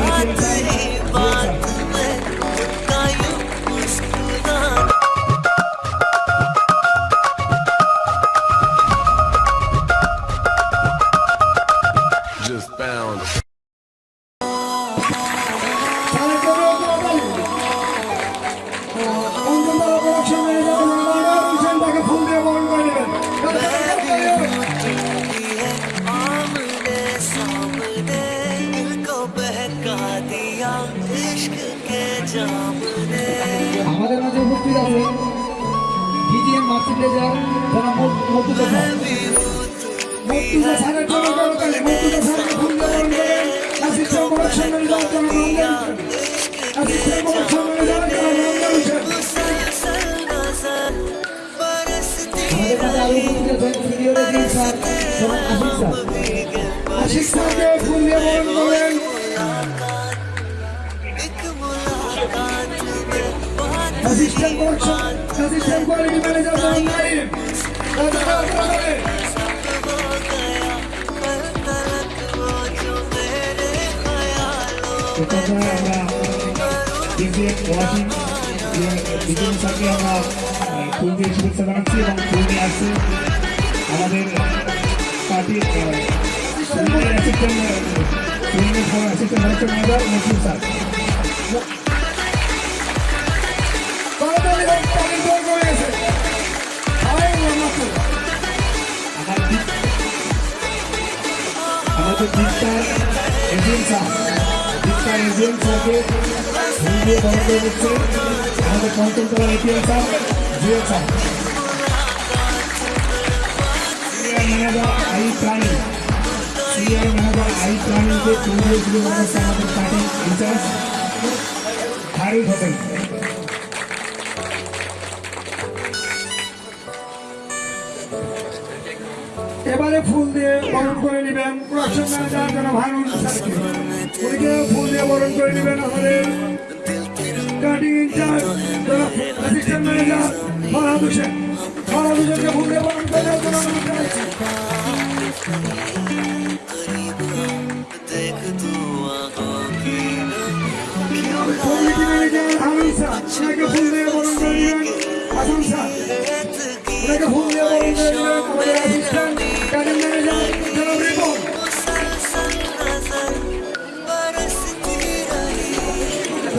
Lord. Market ले जाओ जरा मोटू का मोटू का सारा ट्रबल करो पहले मोटू का सारा फ़ोन करो ऐसे क्या प्रोडक्शन मिल जाओ तो मैं ऐसे क्या प्रोडक्शन मिल जाओ तो मैं हमारे पास आलू की जो वीडियो लेकिन sir Ashiq sir Ashiq sir के फूल ये बोल बोलें assistant coach Transition Quality Manager from Naim. সেখানে আমরা ডিজিএফ ওয়াশিং বিভিন্ন সাথে আমরা ফুল দিয়ে শুভেচ্ছা আমাদের পার্টির itu kita Edinsa Kita Edinsa ke India Bangsa Edinsa Ada konten kalau Edinsa Edinsa Siar Menada Ai Prani Siar Menada Ai Prani ke Kumbhul Juru Bangsa Samadu Party Incharge Harul Hotel এবারে ফুল দিয়ে বরণ করে নেবেন প্রশ্ন জনাব হারুন স্যারকে উনিকে ফুল দিয়ে বরণ করে নেবেন আমাদের cutting incharge assistant manager Farhad Hossain Farhad হোসেনকে ফুল দিয়ে বরণ করে কমিটি ম্যানেজার হারুন স্যার ওনাকে ফুল দিয়ে বরণ করে নেবেন হাসান স্যার ওনাকে ফুল দিয়ে বরণ করে নেবেন আমাদের assistant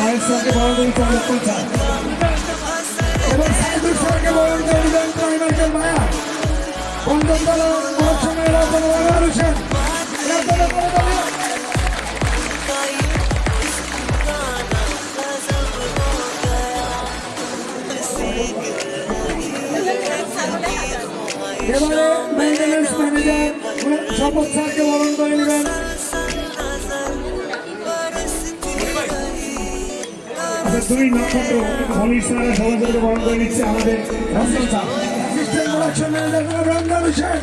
Ein Song geworden und voller Unter. Aber Seite Song geworden, der Event bei Michael Mayer. Und dann da Orçun Ela Panavar Arıçan. Ela Panavar Arıçan. Devamlı maintenance manager support sahibi olan da Event. দুই নক্ষত্র মনীষ স্যারের সভাপতিকে বরণ করে নিচ্ছে আমাদের sir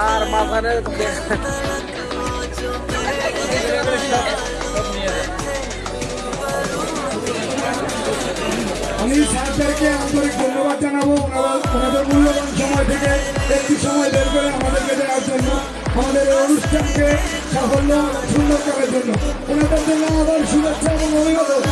আর মাঝখানে আমি স্যারদেরকে আন্তরিক ধন্যবাদ জানাব ওনাদের মূল্যবান সময় থেকে একটি সময় বের করে আমাদেরকে দেওয়ার জন্য, আমাদের অনুষ্ঠানকে সাফল্য সুন্দর করার জন্য। ওনাদের জন্য আবার শুভেচ্ছা এবং অভিবাদন